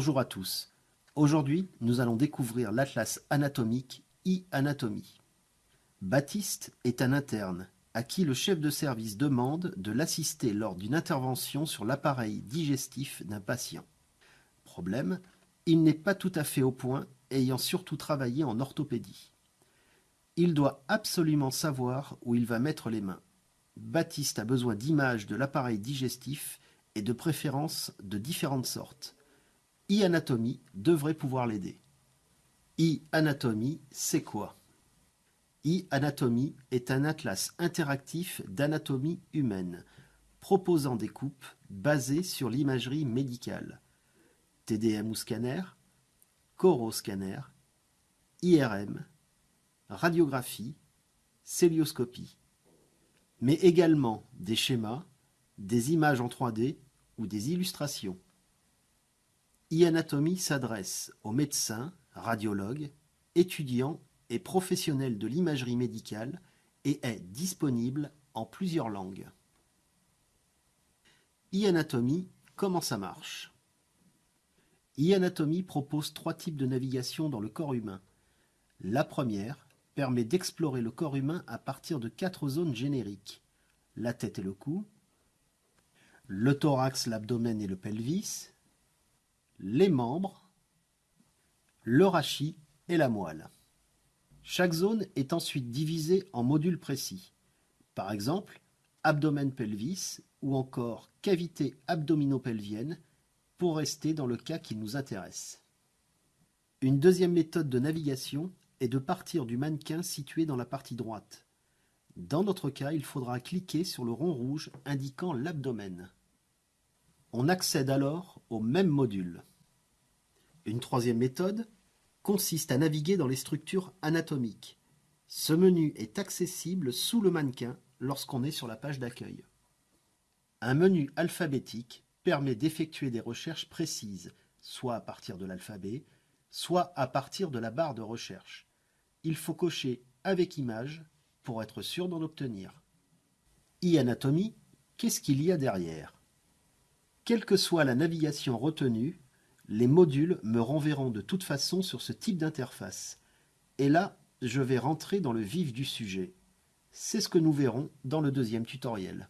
Bonjour à tous. Aujourd'hui, nous allons découvrir l'atlas anatomique e-anatomie. Baptiste est un interne à qui le chef de service demande de l'assister lors d'une intervention sur l'appareil digestif d'un patient. Problème, il n'est pas tout à fait au point, ayant surtout travaillé en orthopédie. Il doit absolument savoir où il va mettre les mains. Baptiste a besoin d'images de l'appareil digestif et de préférence de différentes sortes. E-anatomie devrait pouvoir l'aider. e-anatomie, c'est quoi? E-anatomie est un atlas interactif d'anatomie humaine, proposant des coupes basées sur l'imagerie médicale. TDM ou scanner, coroscanner, IRM, radiographie, célioscopie, mais également des schémas, des images en 3D ou des illustrations. E-anatomie s'adresse aux médecins, radiologues, étudiants et professionnels de l'imagerie médicale et est disponible en plusieurs langues. e-anatomie, comment ça marche? E-anatomie propose trois types de navigation dans le corps humain. La première permet d'explorer le corps humain à partir de quatre zones génériques. La tête et le cou, le thorax, l'abdomen et le pelvis, les membres, le rachis et la moelle. Chaque zone est ensuite divisée en modules précis. Par exemple, abdomen-pelvis ou encore cavité abdominopelvienne pour rester dans le cas qui nous intéresse. Une deuxième méthode de navigation est de partir du mannequin situé dans la partie droite. Dans notre cas, il faudra cliquer sur le rond rouge indiquant l'abdomen. On accède alors au même module. Une troisième méthode consiste à naviguer dans les structures anatomiques. Ce menu est accessible sous le mannequin lorsqu'on est sur la page d'accueil. Un menu alphabétique permet d'effectuer des recherches précises, soit à partir de l'alphabet, soit à partir de la barre de recherche. Il faut cocher avec image pour être sûr d'en obtenir. e-anatomie, qu'est-ce qu'il y a derrière? Quelle que soit la navigation retenue, les modules me renverront de toute façon sur ce type d'interface. Et là, je vais rentrer dans le vif du sujet. C'est ce que nous verrons dans le deuxième tutoriel.